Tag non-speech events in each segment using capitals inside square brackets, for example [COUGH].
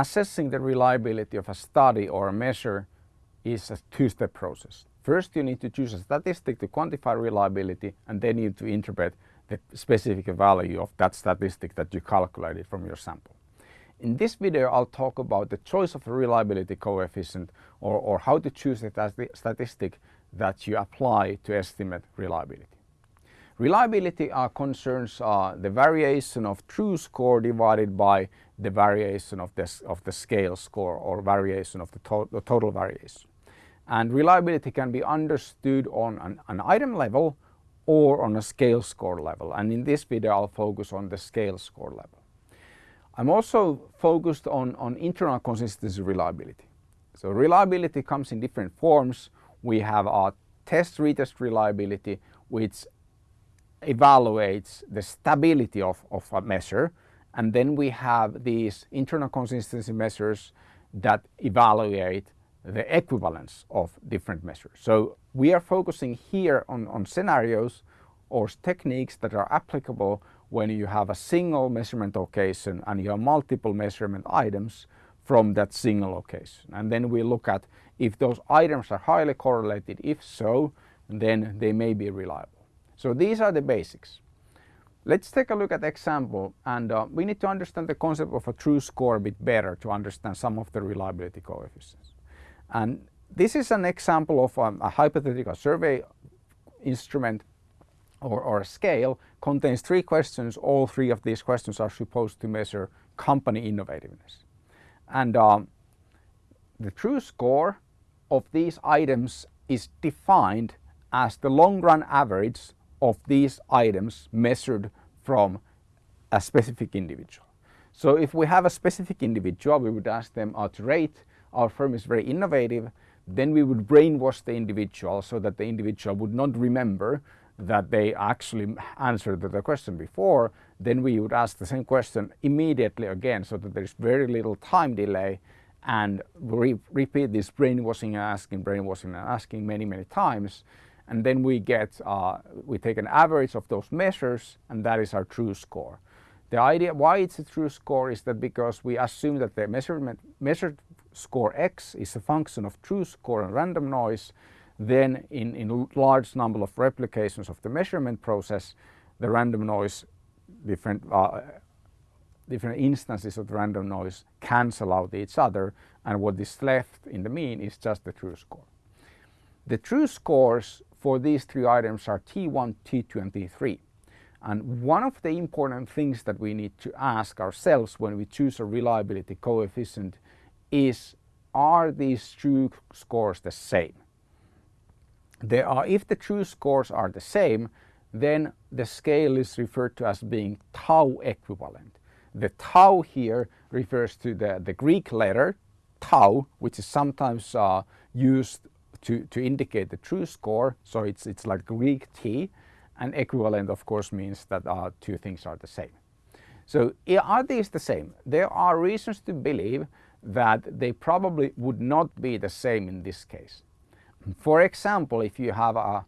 assessing the reliability of a study or a measure is a two-step process. First you need to choose a statistic to quantify reliability and then you need to interpret the specific value of that statistic that you calculated from your sample. In this video I'll talk about the choice of a reliability coefficient or, or how to choose a statistic that you apply to estimate reliability. Reliability uh, concerns uh, the variation of true score divided by the variation of, this, of the scale score or variation of the, to the total variation. And reliability can be understood on an, an, item level or on a scale score level. And in this video I'll focus on the scale score level. I'm also focused on, on internal consistency reliability. So reliability comes in different forms. We have our test retest reliability which evaluates the stability of, of a measure and then we have these internal consistency measures that evaluate the equivalence of different measures. So we are focusing here on, on scenarios or techniques that are applicable when you have a single measurement occasion and you have multiple measurement items from that single location. And then we look at if those items are highly correlated, if so, then they may be reliable. So these are the basics. Let's take a look at the example and uh, we need to understand the concept of a true score a bit better to understand some of the reliability coefficients. And this is an example of um, a hypothetical survey instrument or, or, a scale contains three questions. All three of these questions are supposed to measure company innovativeness. And um, the true score of these items is defined as the long run average of these items measured from a specific individual. So if we have a specific individual, we would ask them to rate our firm is very innovative, then we would brainwash the individual so that the individual would not remember that they actually answered the question before, then we would ask the same question immediately again so that there's very little time delay. And re repeat this brainwashing and asking, brainwashing and asking many, many times and then we get, uh, we take an average of those measures and that is our true score. The idea why it's a true score is that because we assume that the measurement, measured score x is a function of true score and random noise, then in, in large number of replications of the measurement process, the random noise, different, uh, different instances of random noise cancel out each other and what is left in the mean is just the true score. The true scores for these three items are T1, T2 and T3. And one of the important things that we need to ask ourselves when we choose a reliability coefficient is are these true scores the same? There are, if the true scores are the same, then the scale is referred to as being tau equivalent. The tau here refers to the, the Greek letter tau, which is sometimes uh, used to, to indicate the true score. So it's, it's like Greek T and equivalent of course means that uh, two things are the same. So are these the same? There are reasons to believe that they probably would not be the same in this case. For example, if you have a,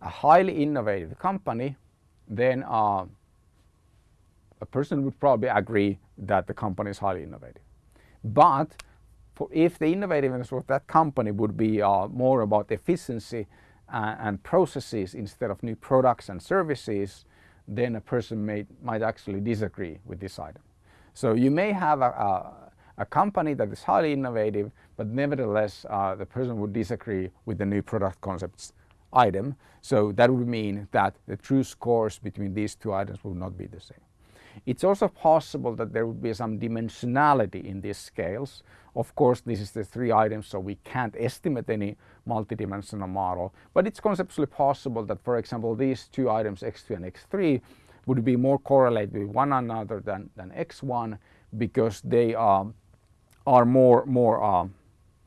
a highly innovative company, then uh, a person would probably agree that the company is highly innovative. But for if the innovativeness of that company would be uh, more about efficiency uh, and processes instead of new products and services, then a person may, might actually disagree with this item. So you may have a, a, a company that is highly innovative, but nevertheless uh, the person would disagree with the new product concepts item. So that would mean that the true scores between these two items would not be the same. It's also possible that there would be some dimensionality in these scales. Of course, this is the three items, so we can't estimate any multidimensional model, but it's conceptually possible that, for example, these two items, x2 and x3, would be more correlated with one another than, than x1 because they um, are more, more um,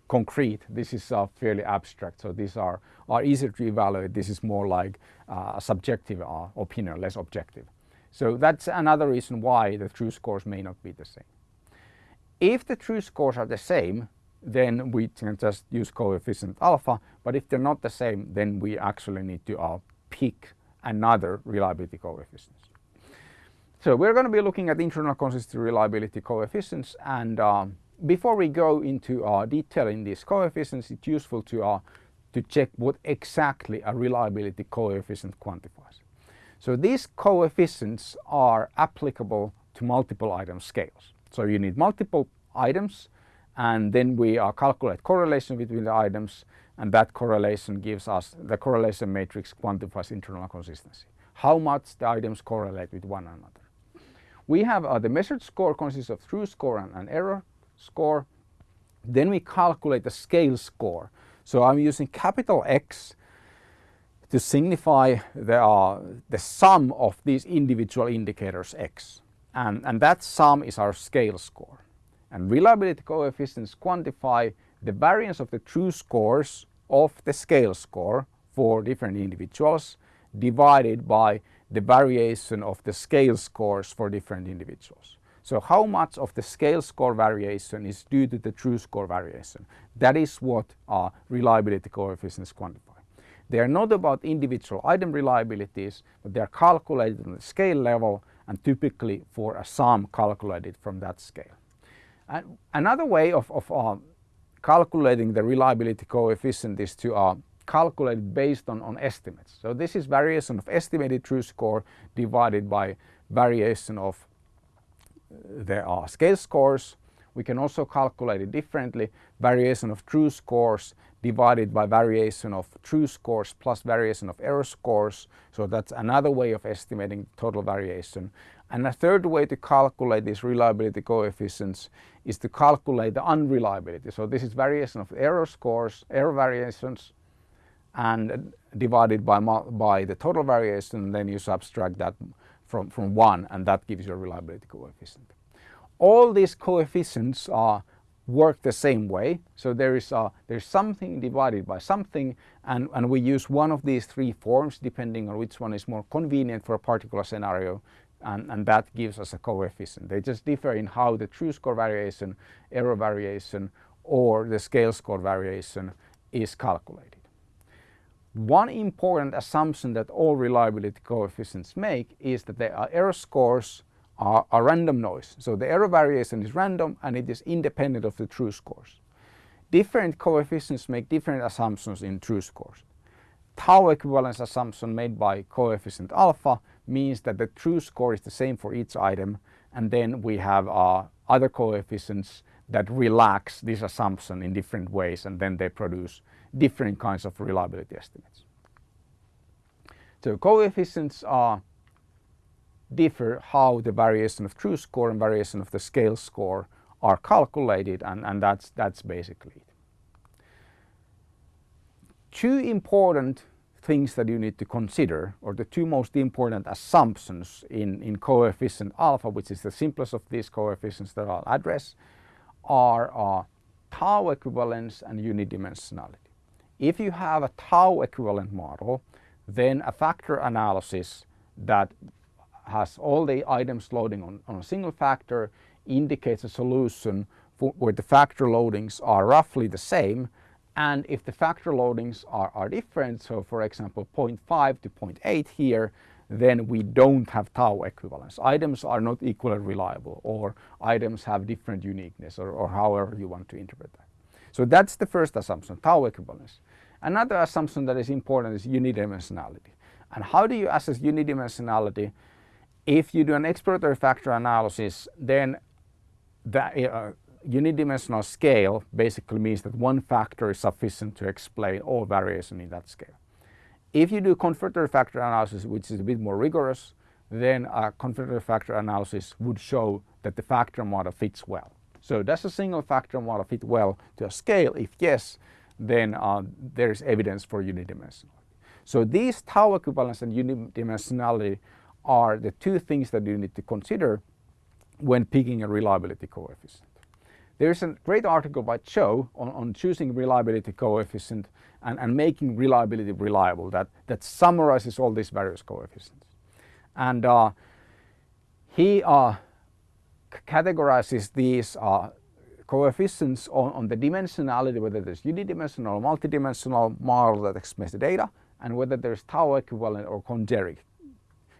concrete. This is uh, fairly abstract, so these are, are easier to evaluate. This is more like uh, a subjective uh, opinion, less objective. So that's another reason why the true scores may not be the same. If the true scores are the same, then we can just use coefficient alpha, but if they're not the same, then we actually need to uh, pick another reliability coefficient. So we're going to be looking at internal consistency reliability coefficients and uh, before we go into uh, detailing these coefficients, it's useful to, uh, to check what exactly a reliability coefficient quantifies. So these coefficients are applicable to multiple item scales. So you need multiple items and then we uh, calculate correlation between the items and that correlation gives us, the correlation matrix quantifies internal consistency. How much the items correlate with one another. We have uh, the measured score consists of true score and, and error score. Then we calculate the scale score. So I'm using capital X to signify the, uh, the sum of these individual indicators X. And, and that sum is our scale score. And reliability coefficients quantify the variance of the true scores of the scale score for different individuals divided by the variation of the scale scores for different individuals. So how much of the scale score variation is due to the true score variation? That is what our reliability coefficients quantify. They are not about individual item reliabilities, but they are calculated on the scale level and typically for a sum calculated from that scale. And another way of, of uh, calculating the reliability coefficient is to uh, calculate based on, on estimates. So this is variation of estimated true score divided by variation of uh, the uh, scale scores. We can also calculate it differently, variation of true scores divided by variation of true scores plus variation of error scores. So that's another way of estimating total variation. And a third way to calculate these reliability coefficients is to calculate the unreliability. So this is variation of error scores, error variations and divided by, by the total variation then you subtract that from, from 1 and that gives you a reliability coefficient. All these coefficients are work the same way. So there is a, there's something divided by something and, and we use one of these three forms depending on which one is more convenient for a particular scenario and, and that gives us a coefficient. They just differ in how the true score variation, error variation or the scale score variation is calculated. One important assumption that all reliability coefficients make is that there are error scores are a random noise. So the error variation is random and it is independent of the true scores. Different coefficients make different assumptions in true scores. Tau equivalence assumption made by coefficient alpha means that the true score is the same for each item and then we have uh, other coefficients that relax this assumption in different ways and then they produce different kinds of reliability estimates. So coefficients are differ how the variation of true score and variation of the scale score are calculated and, and that's, that's basically it. Two important things that you need to consider or the two most important assumptions in, in coefficient alpha which is the simplest of these coefficients that I'll address are uh, tau equivalence and unidimensionality. If you have a tau equivalent model then a factor analysis that has all the items loading on, on a single factor indicates a solution for, where the factor loadings are roughly the same and if the factor loadings are, are different, so for example 0.5 to 0.8 here, then we don't have tau equivalence. Items are not equally reliable or items have different uniqueness or, or however you want to interpret that. So that's the first assumption, tau equivalence. Another assumption that is important is unidimensionality. And how do you assess unidimensionality? If you do an exploratory factor analysis, then the uh, unidimensional scale basically means that one factor is sufficient to explain all variation in that scale. If you do confirmatory factor analysis, which is a bit more rigorous, then a confirmatory factor analysis would show that the factor model fits well. So does a single factor model fit well to a scale? If yes, then uh, there is evidence for unidimensionality. So these tau equivalence and unidimensionality are the two things that you need to consider when picking a reliability coefficient. There's a great article by Cho on, on choosing reliability coefficient and, and making reliability reliable that, that summarizes all these various coefficients. And uh, he uh, categorizes these uh, coefficients on, on the dimensionality, whether there's unidimensional or multidimensional model that explains the data, and whether there's tau equivalent or congeneric.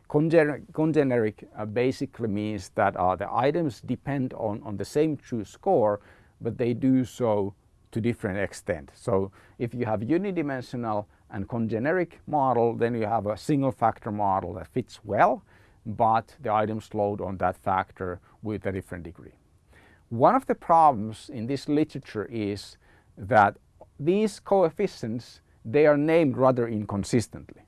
Congeneric, congeneric uh, basically means that uh, the items depend on, on the same true score, but they do so to different extent. So if you have unidimensional and congeneric model, then you have a single factor model that fits well, but the items load on that factor with a different degree. One of the problems in this literature is that these coefficients, they are named rather inconsistently.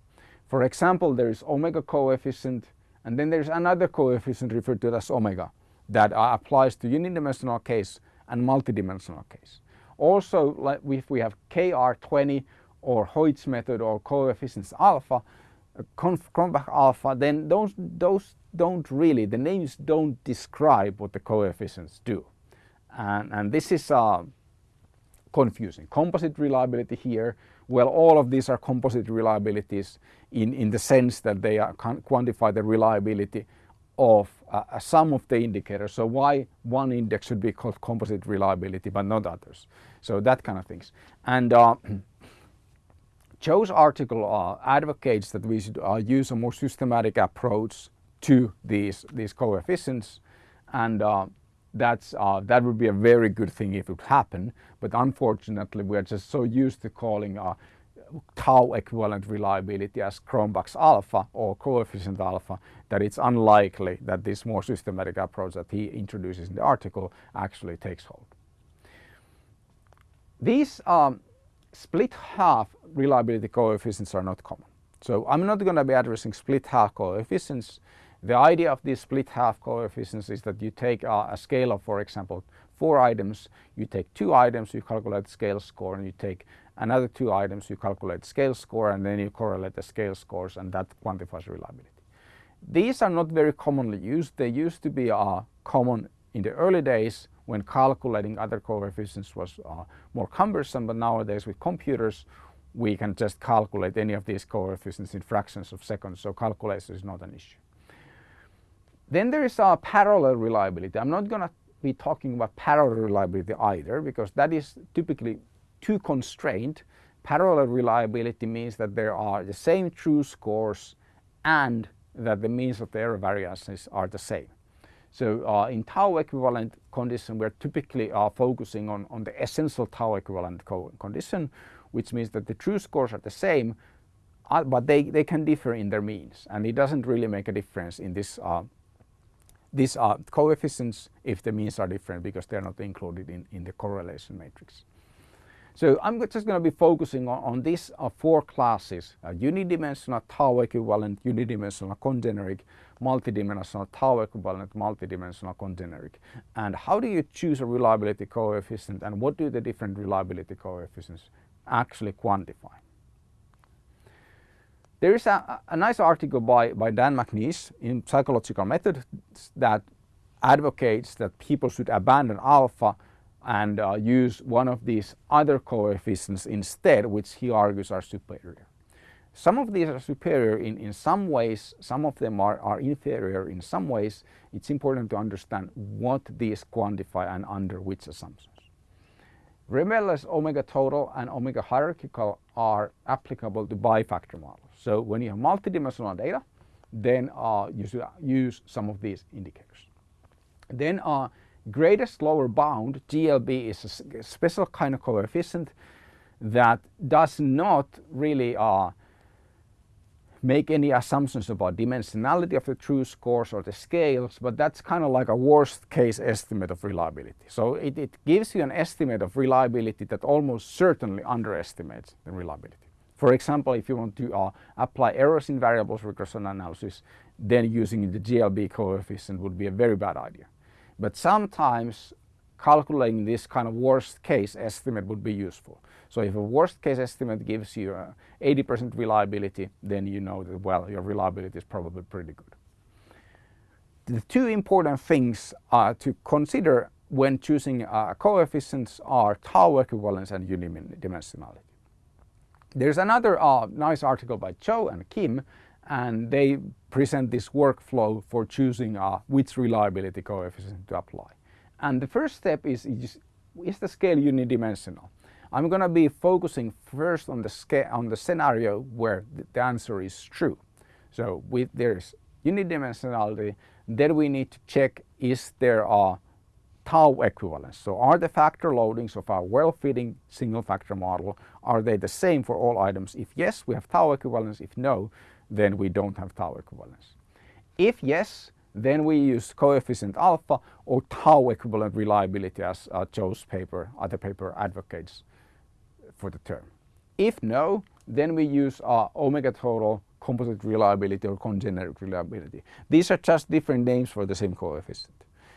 For example, there is omega coefficient and then there's another coefficient referred to as omega that uh, applies to unidimensional case and multidimensional case. Also, if we have KR20 or Hoyt's method or coefficients alpha, uh, Cronbach alpha, then those, those don't really, the names don't describe what the coefficients do. And, and this is uh, confusing. Composite reliability here, well all of these are composite reliabilities in, in the sense that they are quantify the reliability of uh, a sum of the indicators. So why one index should be called composite reliability but not others. So that kind of things. And uh, [CLEARS THROAT] Cho's article uh, advocates that we should uh, use a more systematic approach to these, these coefficients and uh, that's, uh, that would be a very good thing if it would happen. But unfortunately, we are just so used to calling uh, tau equivalent reliability as Cronbach's alpha or coefficient alpha that it's unlikely that this more systematic approach that he introduces in the article actually takes hold. These um, split half reliability coefficients are not common. So I'm not going to be addressing split half coefficients the idea of these split half coefficients is that you take a, a scale of, for example, four items, you take two items, you calculate scale score, and you take another two items, you calculate scale score, and then you correlate the scale scores, and that quantifies reliability. These are not very commonly used. They used to be uh, common in the early days when calculating other coefficients was uh, more cumbersome, but nowadays with computers, we can just calculate any of these coefficients in fractions of seconds, so calculation is not an issue. Then there is a parallel reliability. I'm not going to be talking about parallel reliability either because that is typically too constrained. Parallel reliability means that there are the same true scores and that the means of the error variances are the same. So uh, in tau equivalent condition, we're typically uh, focusing on, on the essential tau equivalent co condition, which means that the true scores are the same, uh, but they, they can differ in their means. And it doesn't really make a difference in this uh, these are coefficients if the means are different because they're not included in, in the correlation matrix. So I'm just going to be focusing on, on these uh, four classes, uh, unidimensional tau equivalent, unidimensional congeneric, multidimensional tau equivalent, multidimensional congeneric. And how do you choose a reliability coefficient and what do the different reliability coefficients actually quantify? There is a, a nice article by, by Dan McNeish in Psychological Methods that advocates that people should abandon alpha and uh, use one of these other coefficients instead, which he argues are superior. Some of these are superior in, in some ways, some of them are, are inferior in some ways. It's important to understand what these quantify and under which assumptions. Remember omega total and omega hierarchical are applicable to bifactor models. So when you have multidimensional data, then uh, you should use some of these indicators. Then uh, greatest lower bound, GLB, is a special kind of coefficient that does not really uh, make any assumptions about dimensionality of the true scores or the scales, but that's kind of like a worst case estimate of reliability. So it, it gives you an estimate of reliability that almost certainly underestimates the reliability. For example, if you want to uh, apply errors in variables regression analysis, then using the GLB coefficient would be a very bad idea. But sometimes calculating this kind of worst case estimate would be useful. So if a worst case estimate gives you 80% uh, reliability, then you know that, well, your reliability is probably pretty good. The two important things uh, to consider when choosing uh, coefficients are tau equivalence and unidimensionality. There's another uh, nice article by Cho and Kim and they present this workflow for choosing uh, which reliability coefficient to apply. And the first step is, is, is the scale unidimensional? I'm going to be focusing first on the, on the scenario where the answer is true. So with there's unidimensionality, then we need to check is there a tau equivalence. So are the factor loadings of our well-fitting single factor model, are they the same for all items? If yes, we have tau equivalence. If no, then we don't have tau equivalence. If yes, then we use coefficient alpha or tau equivalent reliability as uh, Cho's paper, other paper advocates for the term. If no, then we use uh, omega total composite reliability or congeneric reliability. These are just different names for the same coefficient.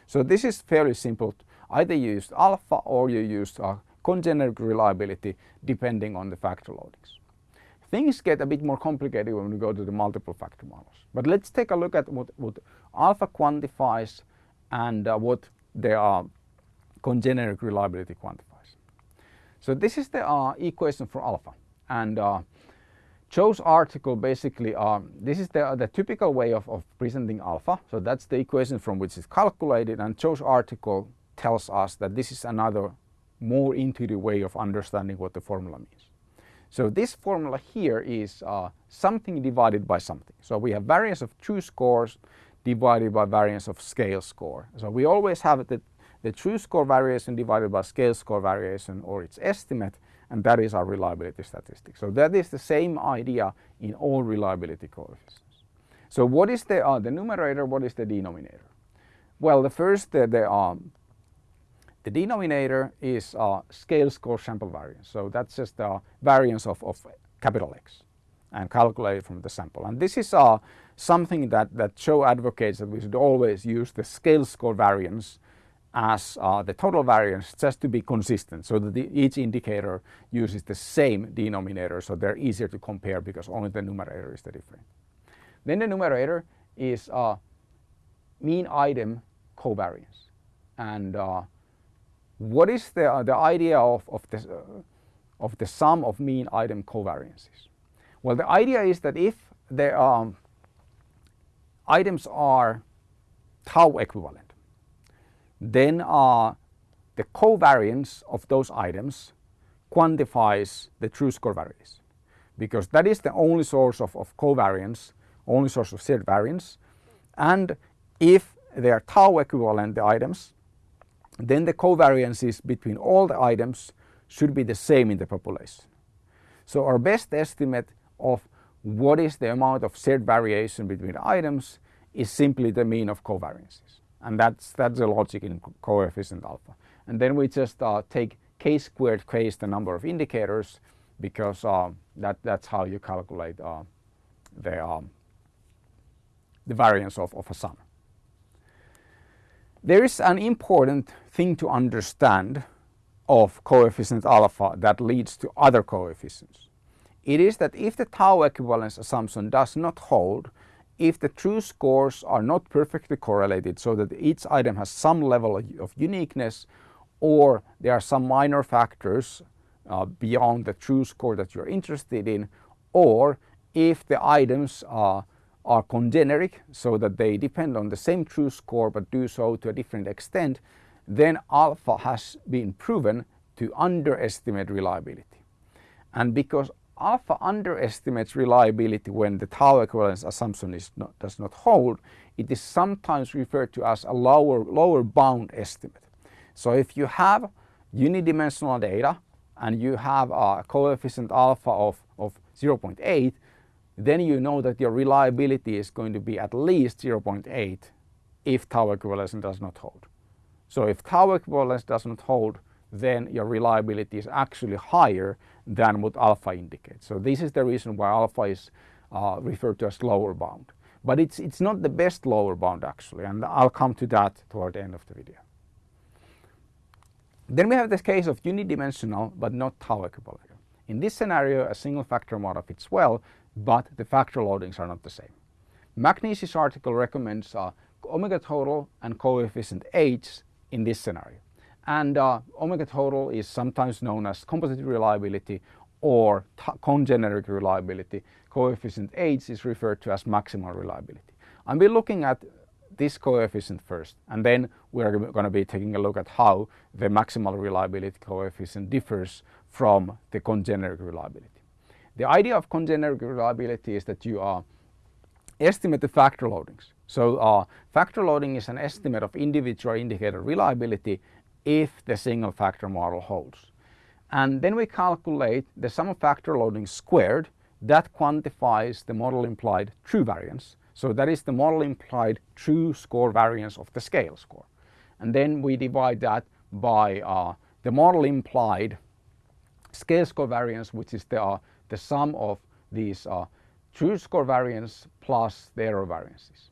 So this is fairly simple. Either you use alpha or you use uh, congeneric reliability depending on the factor loadings. Things get a bit more complicated when we go to the multiple factor models. But let's take a look at what, what alpha quantifies and uh, what the uh, congeneric reliability quantifies. So this is the uh, equation for alpha and uh, Cho's article basically, um, this is the, the typical way of, of presenting alpha. So that's the equation from which it's calculated and Cho's article tells us that this is another more intuitive way of understanding what the formula means. So this formula here is uh, something divided by something. So we have variance of true scores divided by variance of scale score. So we always have the, the true score variation divided by scale score variation or its estimate and that is our reliability statistic. So that is the same idea in all reliability coefficients. So what is the, uh, the numerator, what is the denominator? Well, the first, the, um, the denominator is uh, scale score sample variance. So that's just the variance of, of capital X and calculated from the sample. And this is uh, something that, that Cho advocates that we should always use the scale score variance as uh, the total variance just to be consistent so that the, each indicator uses the same denominator so they're easier to compare because only the numerator is the different. Then the numerator is uh, mean item covariance and uh, what is the, uh, the idea of, of, this, uh, of the sum of mean item covariances? Well the idea is that if the um, items are tau equivalent then the covariance of those items quantifies the true score variance because that is the only source of, of covariance, only source of shared variance. And if they are tau equivalent the items, then the covariances between all the items should be the same in the population. So our best estimate of what is the amount of shared variation between items is simply the mean of covariances and that's that's the logic in coefficient alpha. And then we just uh, take k squared k is the number of indicators because uh, that that's how you calculate uh, the um, the variance of, of a sum. There is an important thing to understand of coefficient alpha that leads to other coefficients. It is that if the tau equivalence assumption does not hold, if the true scores are not perfectly correlated so that each item has some level of uniqueness or there are some minor factors uh, beyond the true score that you're interested in or if the items are, are congeneric so that they depend on the same true score but do so to a different extent then alpha has been proven to underestimate reliability. And because alpha underestimates reliability when the tau equivalence assumption not, does not hold. It is sometimes referred to as a lower, lower bound estimate. So if you have unidimensional data and you have a coefficient alpha of, of 0.8, then you know that your reliability is going to be at least 0.8 if tau equivalence does not hold. So if tau equivalence doesn't hold, then your reliability is actually higher than what alpha indicates. So this is the reason why alpha is uh, referred to as lower bound. But it's, it's not the best lower bound actually and I'll come to that toward the end of the video. Then we have this case of unidimensional but not tau. In this scenario a single factor model fits well but the factor loadings are not the same. McNeish's article recommends uh, omega total and coefficient H in this scenario. And uh, omega total is sometimes known as composite reliability or congeneric reliability. Coefficient H is referred to as maximal reliability. And we're looking at this coefficient first and then we're going to be taking a look at how the maximal reliability coefficient differs from the congeneric reliability. The idea of congeneric reliability is that you uh, estimate the factor loadings. So uh, factor loading is an estimate of individual indicator reliability if the single factor model holds. And then we calculate the sum of factor loading squared that quantifies the model implied true variance. So that is the model implied true score variance of the scale score. And then we divide that by uh, the model implied scale score variance which is the, uh, the sum of these uh, true score variance plus the error variances.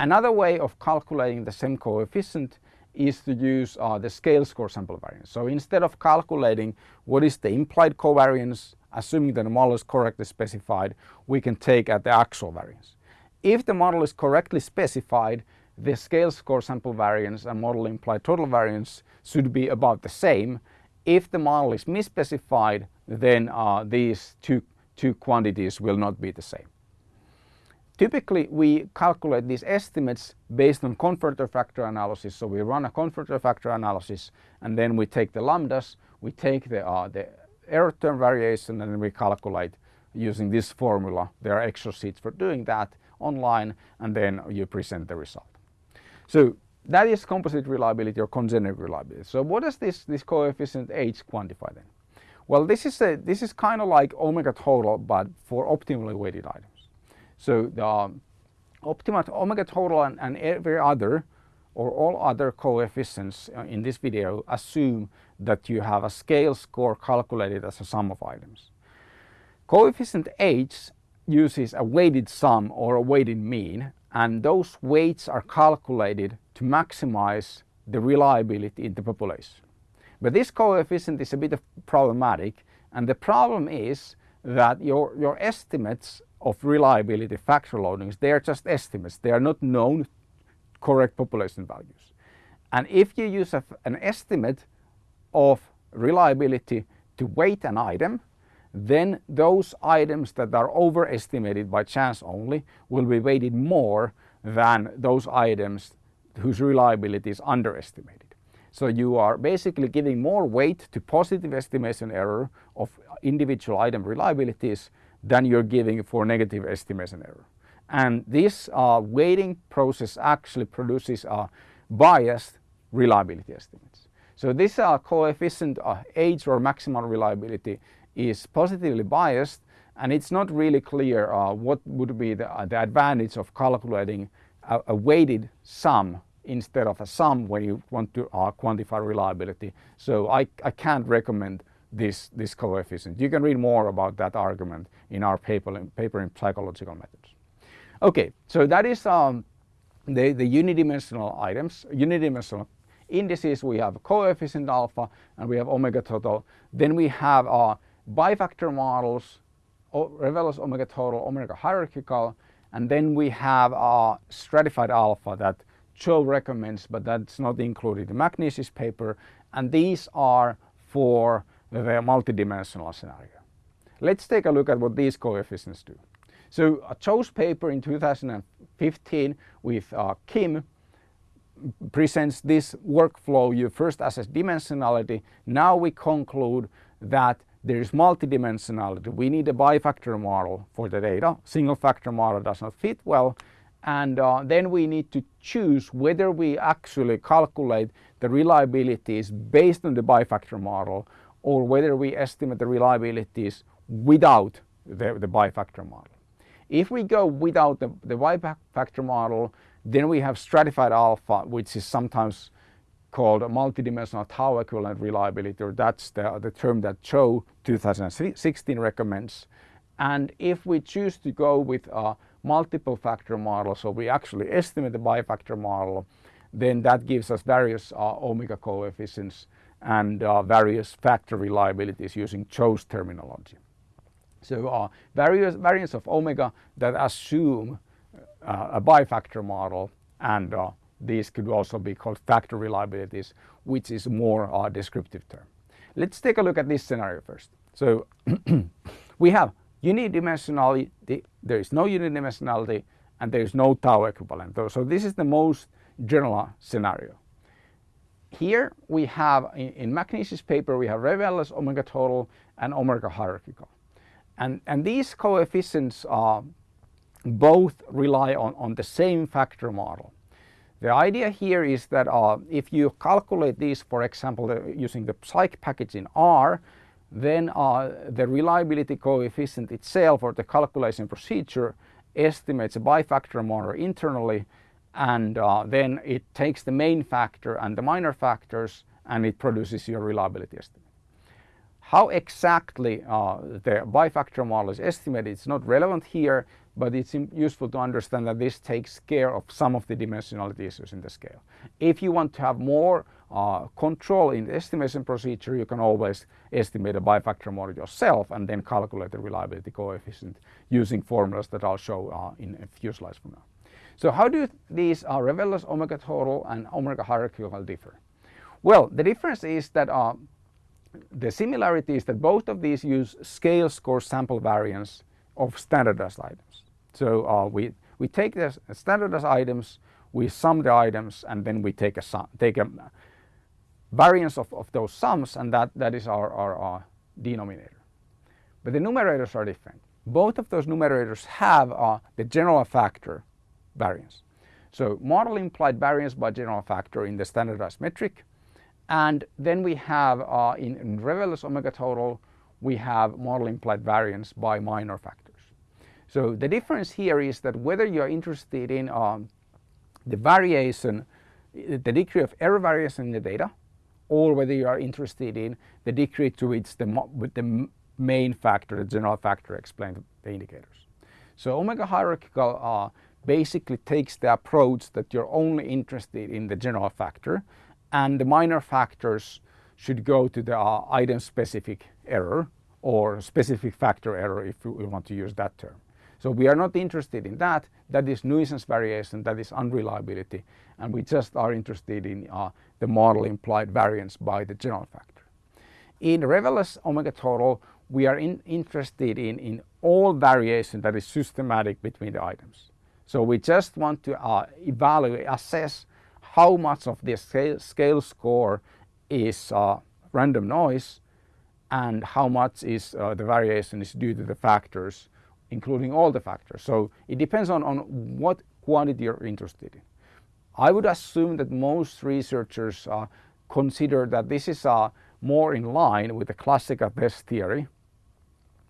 Another way of calculating the same coefficient is to use uh, the scale score sample variance. So instead of calculating what is the implied covariance, assuming that the model is correctly specified, we can take at the actual variance. If the model is correctly specified, the scale score sample variance and model implied total variance should be about the same. If the model is misspecified, then uh, these two, two quantities will not be the same. Typically, we calculate these estimates based on confirmatory factor analysis. So we run a confirmatory factor analysis and then we take the lambdas, we take the, uh, the error term variation and then we calculate using this formula. There are Excel sheets for doing that online and then you present the result. So that is composite reliability or congeneric reliability. So what does this, this coefficient H quantify then? Well, this is, a, this is kind of like omega total, but for optimally weighted items. So the um, optimal omega total and, and every other or all other coefficients uh, in this video assume that you have a scale score calculated as a sum of items. Coefficient H uses a weighted sum or a weighted mean and those weights are calculated to maximize the reliability in the population. But this coefficient is a bit problematic and the problem is that your, your estimates of reliability factor loadings, they are just estimates. They are not known correct population values. And if you use a, an estimate of reliability to weight an item, then those items that are overestimated by chance only will be weighted more than those items whose reliability is underestimated. So you are basically giving more weight to positive estimation error of individual item reliabilities than you're giving for negative estimation error. And this uh, weighting process actually produces a biased reliability estimates. So this uh, coefficient uh, H or maximal reliability is positively biased and it's not really clear uh, what would be the, uh, the advantage of calculating a, a, weighted sum instead of a sum when you want to uh, quantify reliability. So I, I can't recommend this, this coefficient. You can read more about that argument in our paper, paper in psychological methods. Okay, so that is um, the, the unidimensional items, unidimensional indices. We have coefficient alpha and we have omega total. Then we have uh, bifactor models, Revelle's omega total, omega hierarchical, and then we have a stratified alpha that Cho recommends, but that's not included in McNeish's paper, and these are for the multidimensional scenario. Let's take a look at what these coefficients do. So Cho's paper in 2015 with uh, Kim presents this workflow. You first assess dimensionality. Now we conclude that there is multidimensionality. We need a bifactor model for the data. Single factor model does not fit well. And uh, then we need to choose whether we actually calculate the reliabilities based on the bifactor model or whether we estimate the reliabilities without the, the bifactor model. If we go without the, the bifactor model, then we have stratified alpha, which is sometimes called a multidimensional tau equivalent reliability, or that's the, the term that Cho 2016 recommends. And if we choose to go with a multiple factor model, so we actually estimate the bifactor model, then that gives us various uh, omega coefficients and various factor reliabilities using Cho's terminology. So uh, various variants of omega that assume uh, a bifactor model and uh, these could also be called factor reliabilities, which is more a descriptive term. Let's take a look at this scenario first. So [CLEARS THROAT] we have unidimensionality, there is no unidimensionality, and there is no tau equivalent. So this is the most general scenario. Here we have, in, in paper, we have Revelle's omega total and omega hierarchical. And, and these coefficients are both rely on, on the same factor model. The idea here is that uh, if you calculate these, for example, using the psych package in R, then uh, the reliability coefficient itself or the calculation procedure estimates a bifactor model internally and uh, then it takes the main factor and the minor factors and it produces your reliability estimate. How exactly uh, the bifactor model is estimated is not relevant here but it's useful to understand that this takes care of some of the dimensionality issues in the scale. If you want to have more uh, control in the estimation procedure, you can always estimate a bifactor model yourself and then calculate the reliability coefficient using formulas that I'll show uh, in a few slides from now. So how do these uh, omega total and omega hierarchical differ? Well, the difference is that uh, the similarity is that both of these use scale score sample variance of standardized items. So uh, we, we take the standardized items, we sum the items and then we take a, sum, take a variance of, of those sums and that, that is our, our, our denominator. But the numerators are different. Both of those numerators have uh, the general factor variance. So model implied variance by general factor in the standardized metric and then we have uh, in, in Revelle's omega total we have model implied variance by minor factors. So the difference here is that whether you are interested in um, the variation, the degree of error variation in the data, or whether you are interested in the degree to which the, with the main factor, the general factor explains the indicators. So omega hierarchical uh, basically takes the approach that you're only interested in the general factor and the minor factors should go to the uh, item specific error or specific factor error if we want to use that term. So we are not interested in that. That is nuisance variation, that is unreliability. And we just are interested in uh, the model implied variance by the general factor. In Revelle's omega total, we are in, interested in, in all variation that is systematic between the items. So we just want to uh, evaluate, assess how much of this scale, scale score is uh, random noise and how much is uh, the variation is due to the factors including all the factors. So it depends on, on what quantity you're interested in. I would assume that most researchers uh, consider that this is uh, more in line with the classical test theory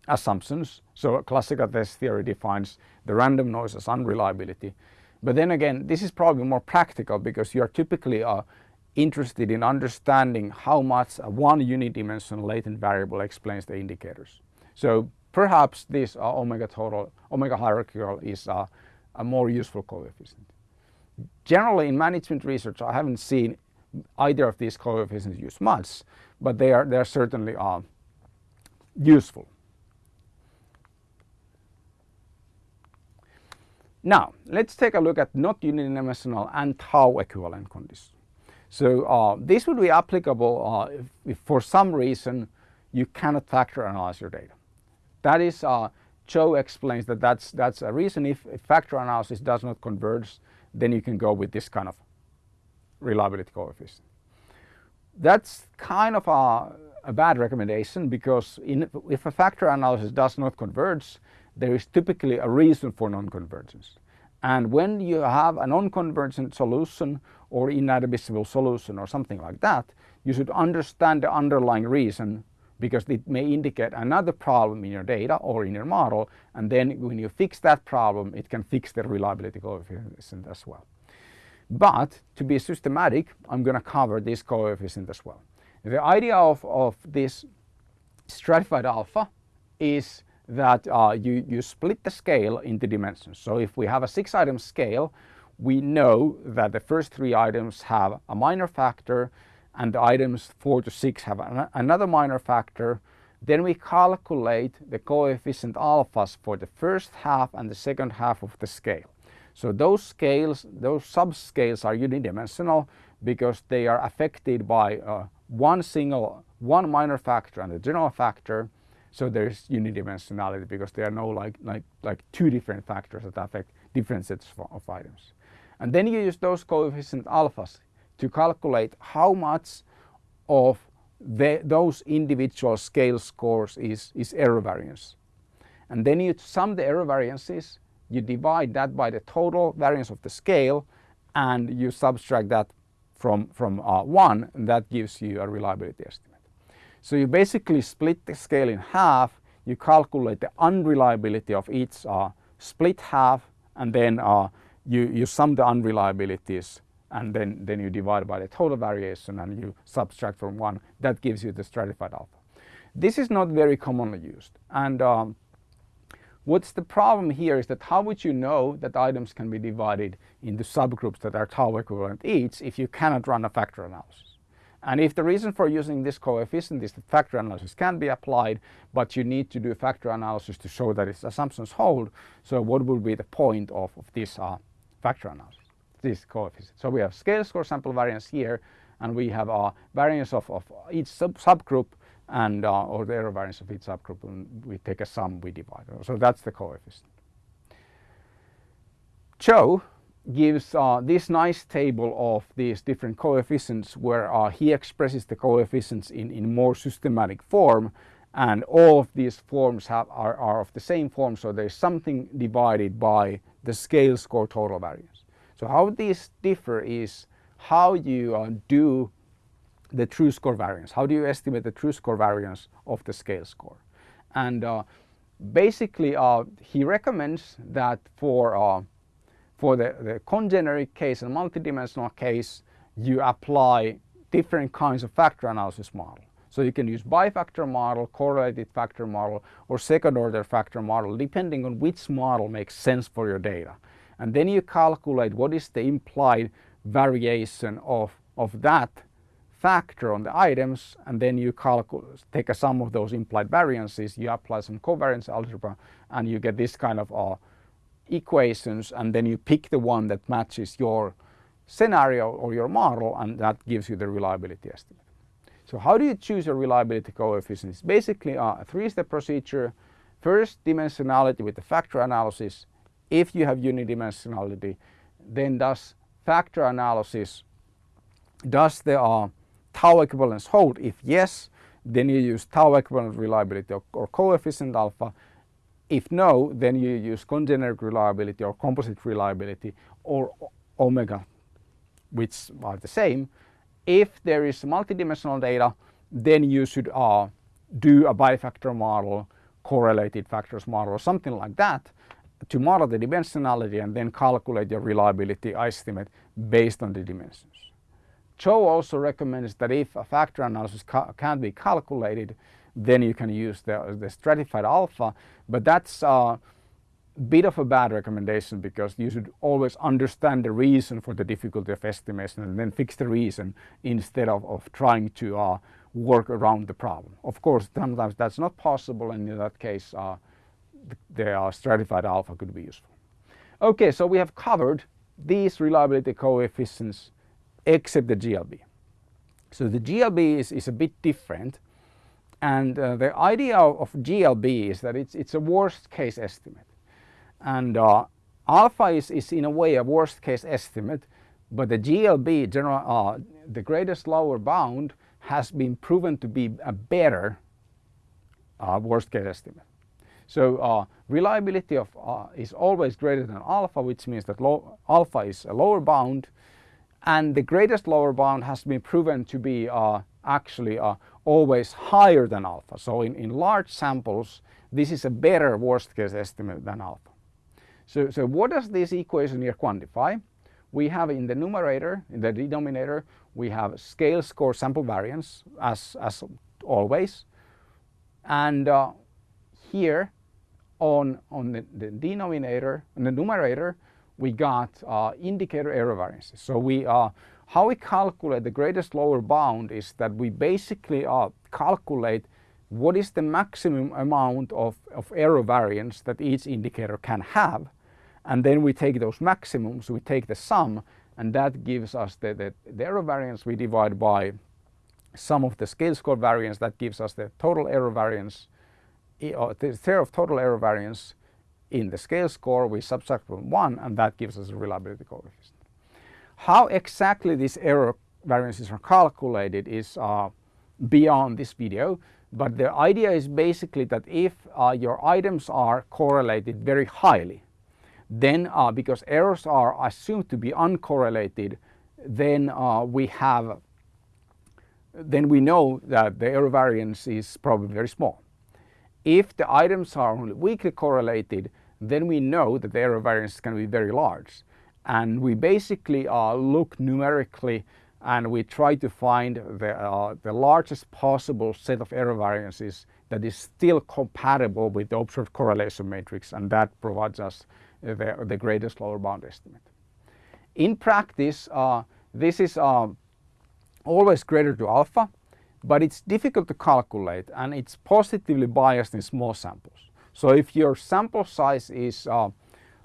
assumptions. So classical test theory defines the random noise as unreliability. But then again, this is probably more practical because you are typically uh, interested in understanding how much one unidimensional latent variable explains the indicators. So perhaps this uh, omega total, omega hierarchical is uh, a more useful coefficient. Generally in management research I haven't seen either of these coefficients used much, but they are, they are certainly uh, useful. Now let's take a look at not unidimensional and tau equivalent conditions. So uh, this would be applicable uh, if, if, for some reason you cannot factor analyze your data. That is, uh, Cho explains that that's, that's a reason if, if factor analysis does not converge, then you can go with this kind of reliability coefficient. That's kind of a, a bad recommendation because in, if a factor analysis does not converge, there is typically a reason for non-convergence. And when you have a non-convergent solution or inadmissible solution or something like that, you should understand the underlying reason because it may indicate another problem in your data or in your model and then when you fix that problem it can fix the reliability coefficient as well. But to be systematic I'm going to cover this coefficient as well. The idea of, of this stratified alpha is that uh, you, you split the scale into dimensions. So if we have a six item scale we know that the first three items have a minor factor and the items 4 to 6 have an another minor factor, then we calculate the coefficient alphas for the first half and the second half of the scale. So those scales, those subscales are unidimensional because they are affected by uh, one single, one minor factor and a general factor. So there's unidimensionality because there are no like, like, like two different factors that affect different sets of items. And then you use those coefficient alphas to calculate how much of the, those individual scale scores is, is error variance. And then you sum the error variances you divide that by the total variance of the scale and you subtract that from, from uh, 1 and that gives you a reliability estimate. So you basically split the scale in half, you calculate the unreliability of each uh, split half and then uh, you, you sum the unreliabilities and then, then you divide by the total variation and you subtract from 1. That gives you the stratified alpha. This is not very commonly used and um, What's the problem here is that how would you know that items can be divided into subgroups that are tau equivalent each if you cannot run a factor analysis? And if the reason for using this coefficient is that factor analysis can be applied, but you need to do factor analysis to show that its assumptions hold, so what would be the point of, of this uh, factor analysis, this coefficient? So we have scale score sample variance here, and we have uh, variance of, of each sub subgroup and uh, or the error variance of each subgroup and we take a sum we divide. So that's the coefficient. Cho gives uh, this nice table of these different coefficients where uh, he expresses the coefficients in, in more systematic form and all of these forms have, are, are of the same form so there's something divided by the scale score total variance. So how these differ is how you uh, do the true score variance. How do you estimate the true score variance of the scale score? And uh, basically uh, he recommends that for, uh, for the, the congeneric case and multidimensional case you apply different kinds of factor analysis model. So you can use bifactor model, correlated factor model or second order factor model depending on which model makes sense for your data. And then you calculate what is the implied variation of, of that factor on the items and then you calculate, take a sum of those implied variances, you apply some covariance algebra and you get this kind of uh, equations and then you pick the one that matches your scenario or your model and that gives you the reliability estimate. So how do you choose a reliability coefficient? It's basically a three-step procedure. First dimensionality with the factor analysis. If you have unidimensionality then does factor analysis does the uh, tau equivalence hold? If yes, then you use tau equivalent reliability or, or coefficient alpha. If no, then you use congeneric reliability or composite reliability or omega, which are the same. If there is multidimensional data, then you should uh, do a bifactor model, correlated factors model or something like that to model the dimensionality and then calculate your reliability estimate based on the dimensions. Cho also recommends that if a factor analysis ca can be calculated, then you can use the, the stratified alpha, but that's a bit of a bad recommendation because you should always understand the reason for the difficulty of estimation and then fix the reason instead of, of trying to uh, work around the problem. Of course, sometimes that's not possible and in that case uh, the, uh, stratified alpha could be useful. Okay, so we have covered these reliability coefficients except the GLB. So the GLB is, is a bit different and uh, the idea of GLB is that it's, it's a worst case estimate and uh, alpha is, is in a way a worst case estimate but the GLB, general, uh, the greatest lower bound has been proven to be a better uh, worst case estimate. So uh, reliability of uh, is always greater than alpha which means that alpha is a lower bound and the greatest lower bound has been proven to be actually uh, always higher than alpha. So in, in large samples this is a better worst case estimate than alpha. So, so what does this equation here quantify? We have in the numerator, in the denominator, we have scale score sample variance as, as always. And uh, here on, on the, the denominator, and the numerator, we got uh, indicator error variances. So we uh, how we calculate the greatest lower bound is that we basically uh, calculate what is the maximum amount of, of error variance that each indicator can have and then we take those maximums, we take the sum and that gives us the, the, the error variance we divide by sum of the scale score variance that gives us the total error variance, uh, the share of total error variance in the scale score we subtract from 1 and that gives us a reliability coefficient. How exactly these error variances are calculated is uh, beyond this video but the idea is basically that if uh, your items are correlated very highly then uh, because errors are assumed to be uncorrelated, then uh, we have then we know that the error variance is probably very small. If the items are only weakly correlated, then we know that the error variance is going to be very large. And we basically uh, look numerically and we try to find the, uh, the largest possible set of error variances that is still compatible with the observed correlation matrix and that provides us the, the greatest lower bound estimate. In practice, uh, this is uh, always greater to alpha, but it's difficult to calculate and it's positively biased in small samples. So if your sample size is uh,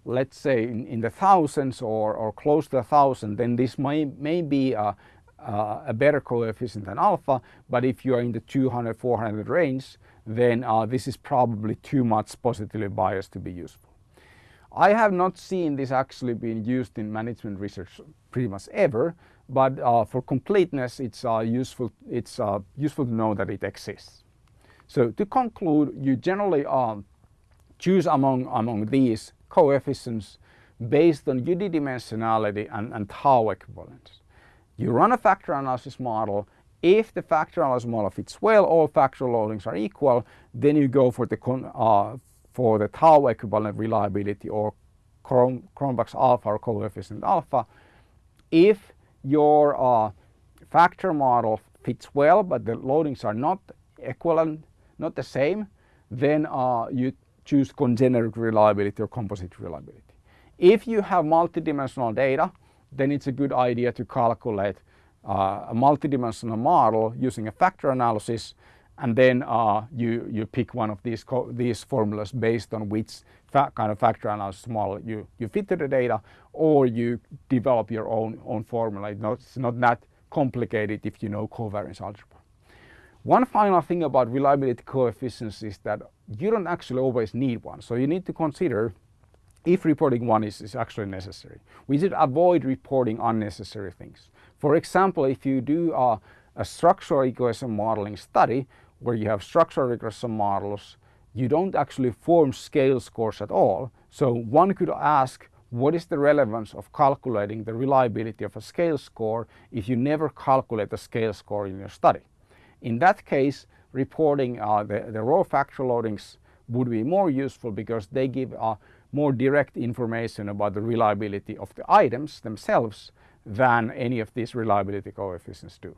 let's say in, in, the thousands or, or close to a thousand, then this may, may be a, a better coefficient than alpha. But if you are in the 200, 400 range, then uh, this is probably too much positively biased to be useful. I have not seen this actually being used in management research pretty much ever, but uh, for completeness, it's uh, useful. It's uh, useful to know that it exists. So to conclude, you generally um, choose among among these coefficients based on unidimensionality and, and tau equivalence. You run a factor analysis model. If the factor analysis model fits well, all factor loadings are equal, then you go for the uh, for the tau equivalent reliability or Cronbach's alpha or coefficient alpha. If your uh, factor model fits well, but the loadings are not equivalent, not the same, then uh, you choose congeneric reliability or composite reliability. If you have multidimensional data, then it's a good idea to calculate uh, a multidimensional model using a factor analysis and then uh, you, you pick one of these, these formulas based on which kind of factor analysis model you, you fit to the data or you develop your own, own formula. It's not, it's not that complicated if you know covariance algebra. One final thing about reliability coefficients is that you don't actually always need one. So you need to consider if reporting one is, is actually necessary. We should avoid reporting unnecessary things. For example, if you do a, a structural equation modeling study where you have structural regression models, you don't actually form scale scores at all. So one could ask what is the relevance of calculating the reliability of a scale score if you never calculate the scale score in your study. In that case, reporting uh, the, the raw factor loadings would be more useful because they give uh, more direct information about the reliability of the items themselves than any of these reliability coefficients do.